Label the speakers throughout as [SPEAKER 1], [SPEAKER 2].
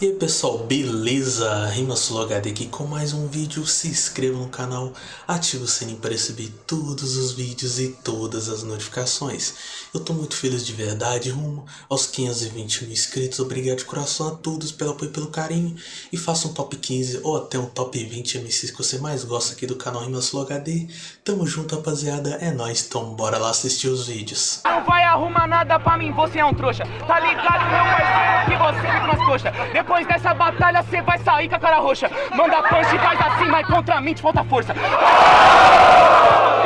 [SPEAKER 1] E aí pessoal, beleza? Rimasul HD aqui com mais um vídeo, se inscreva no canal, ative o sininho para receber todos os vídeos e todas as notificações. Eu tô muito feliz de verdade, rumo aos 520 mil inscritos, obrigado de coração a todos pelo apoio e pelo carinho. E faça um top 15 ou até um top 20 MCs que você mais gosta aqui do canal Rimasul HD. Tamo junto rapaziada, é nóis, então bora lá assistir os vídeos.
[SPEAKER 2] Não vai arrumar nada pra mim, você é um trouxa Tá ligado, meu parceiro, que você fica nas coxas Depois dessa batalha, cê vai sair com a cara roxa. Manda punch, faz assim, mas contra mim te falta força. Tem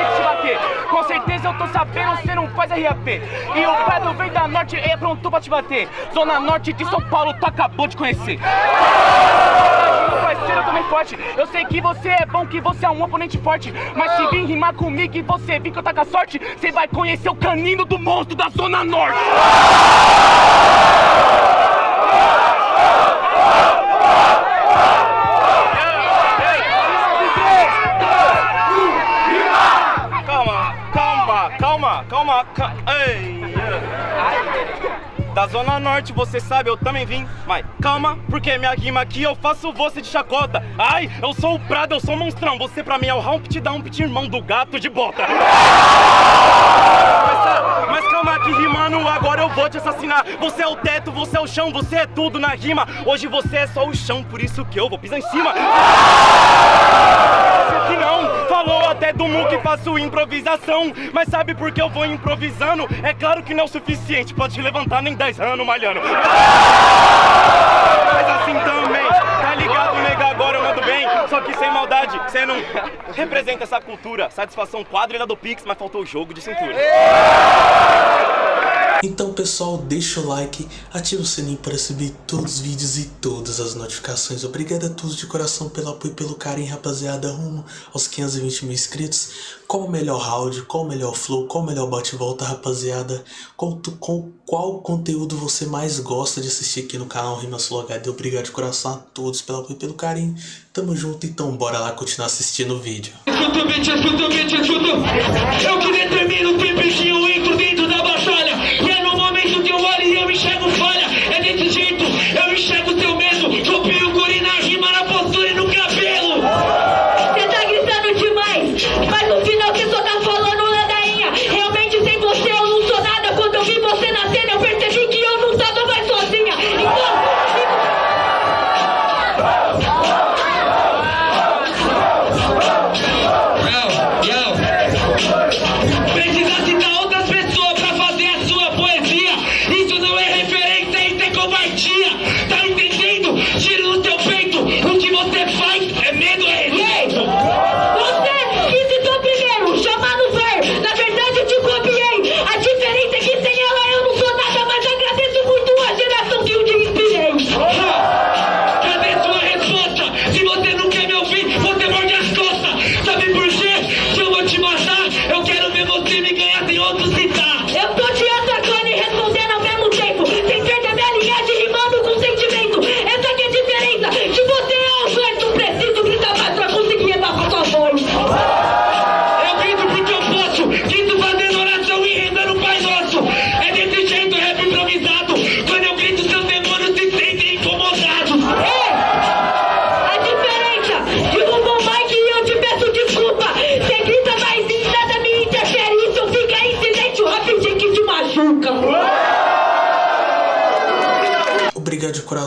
[SPEAKER 2] que te bater. Com certeza eu tô sabendo, cê não faz RAP E o Pedro vem da Norte, é pronto pra te bater. Zona Norte de São Paulo, tu acabou de conhecer. Parceiro, eu também forte. Eu sei que você é bom, que você é um oponente forte. Mas se vir rimar comigo e você vir que eu tá com a sorte Você vai conhecer o canino do monstro da Zona Norte Ei. Da Zona Norte, você sabe, eu também vim. Mas calma, porque minha rima aqui eu faço você de chacota. Ai, eu sou o Prado, eu sou o monstrão. Você pra mim é o Humpty Dumpty, irmão do gato de bota. Mas, mas calma que rimando, agora eu vou te assassinar. Você é o teto, você é o chão, você é tudo na rima. Hoje você é só o chão, por isso que eu vou pisar em cima. Você que não até do mu que faço improvisação. Mas sabe por que eu vou improvisando? É claro que não é o suficiente te levantar nem 10 anos malhando. Mas assim também, tá ligado, nega? Agora eu mando bem. Só que sem maldade, você não representa essa cultura. Satisfação quadrilha do Pix, mas faltou o jogo de cintura.
[SPEAKER 1] Então pessoal, deixa o like, ativa o sininho para receber todos os vídeos e todas as notificações. Obrigado a todos de coração pelo apoio e pelo carinho, rapaziada, rumo aos 520 mil inscritos. Qual o melhor round, qual o melhor flow, qual o melhor bate-volta, rapaziada? Qual, com, qual conteúdo você mais gosta de assistir aqui no canal Rimasul HD? Obrigado de coração a todos pelo apoio e pelo carinho. Tamo junto, então bora lá continuar assistindo o vídeo.
[SPEAKER 3] O o. Eu que determino que bichinho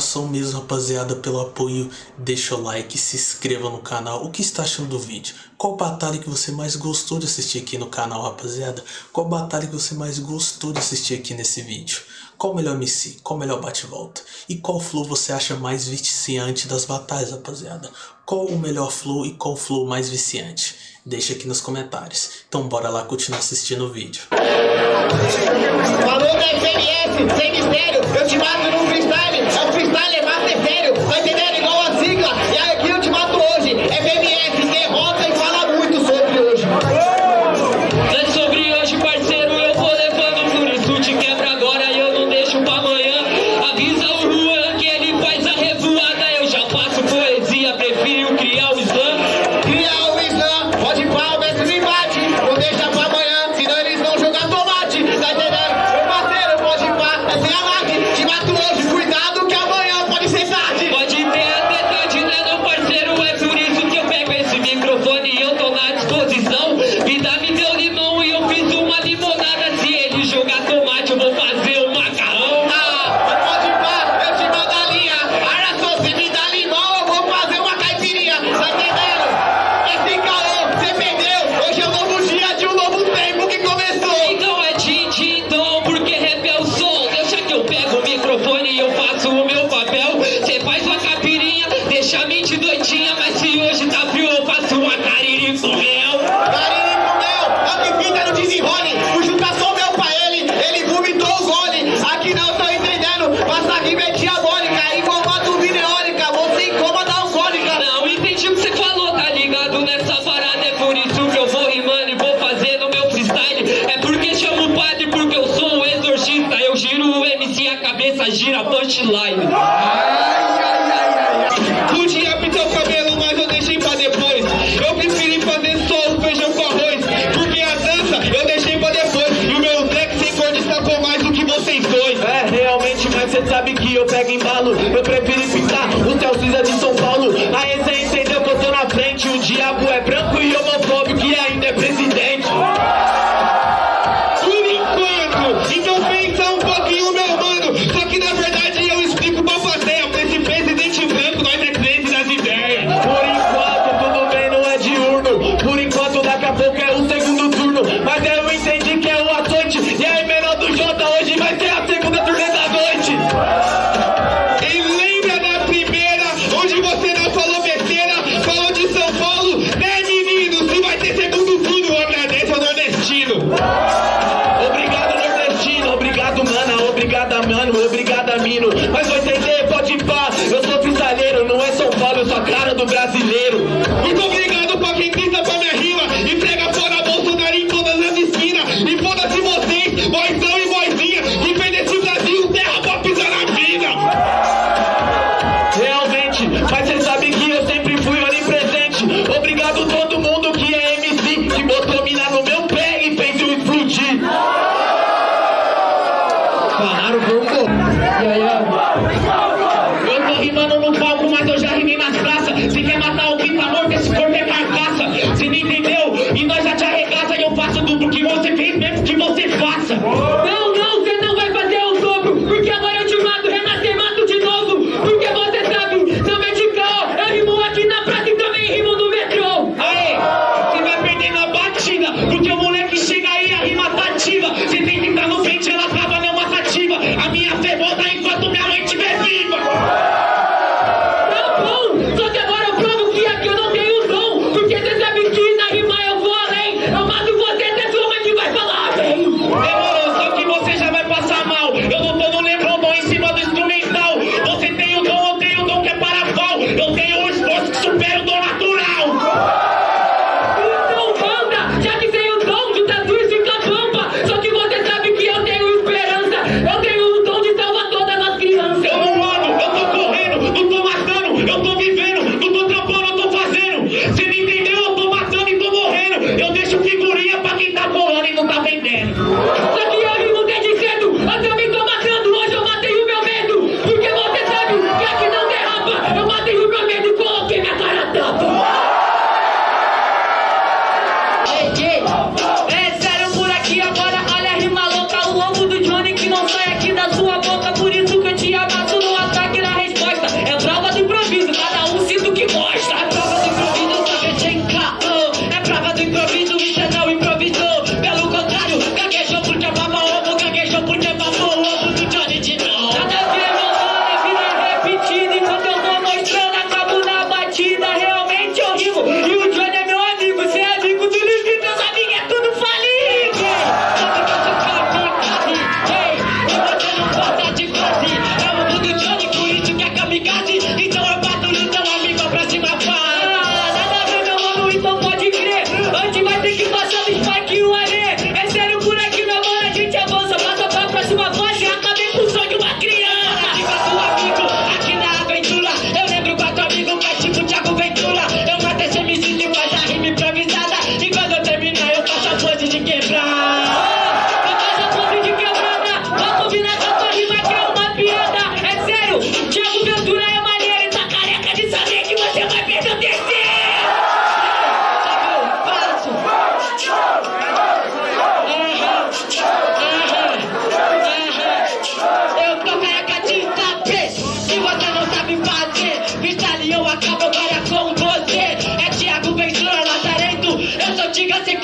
[SPEAKER 1] Coração mesmo, rapaziada, pelo apoio. Deixa o like, se inscreva no canal. O que está achando do vídeo? Qual batalha que você mais gostou de assistir aqui no canal, rapaziada? Qual batalha que você mais gostou de assistir aqui nesse vídeo? Qual melhor MC? Qual melhor bate-volta? E qual flow você acha mais viciante das batalhas, rapaziada? Qual o melhor flow e qual flow mais viciante? Deixa aqui nos comentários. Então bora lá continuar assistindo o vídeo.
[SPEAKER 4] Falou da sem mistério, eu te mato no cê
[SPEAKER 3] sabe que eu pego embalo Eu prefiro pintar o céu cinza de São Paulo Aí cê entendeu que eu tô na frente O diabo é branco e homofóbico.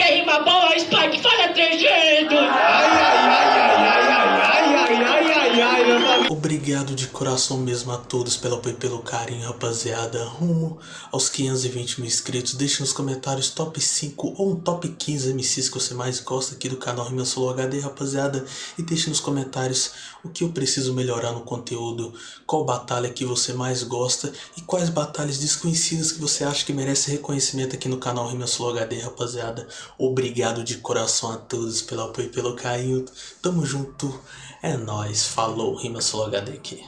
[SPEAKER 3] quer rima boa, Spike, fala 3G.
[SPEAKER 1] obrigado de coração mesmo a todos pelo apoio e pelo carinho, rapaziada. Rumo aos 520 mil inscritos. Deixe nos comentários top 5 ou um top 15 MCs que você mais gosta aqui do canal Rima Solo HD, rapaziada. E deixe nos comentários o que eu preciso melhorar no conteúdo, qual batalha que você mais gosta e quais batalhas desconhecidas que você acha que merece reconhecimento aqui no canal Rima Solo HD, rapaziada. Obrigado de coração a todos pelo apoio e pelo carinho. Tamo junto. É nóis, falou, Rima Sulogada aqui.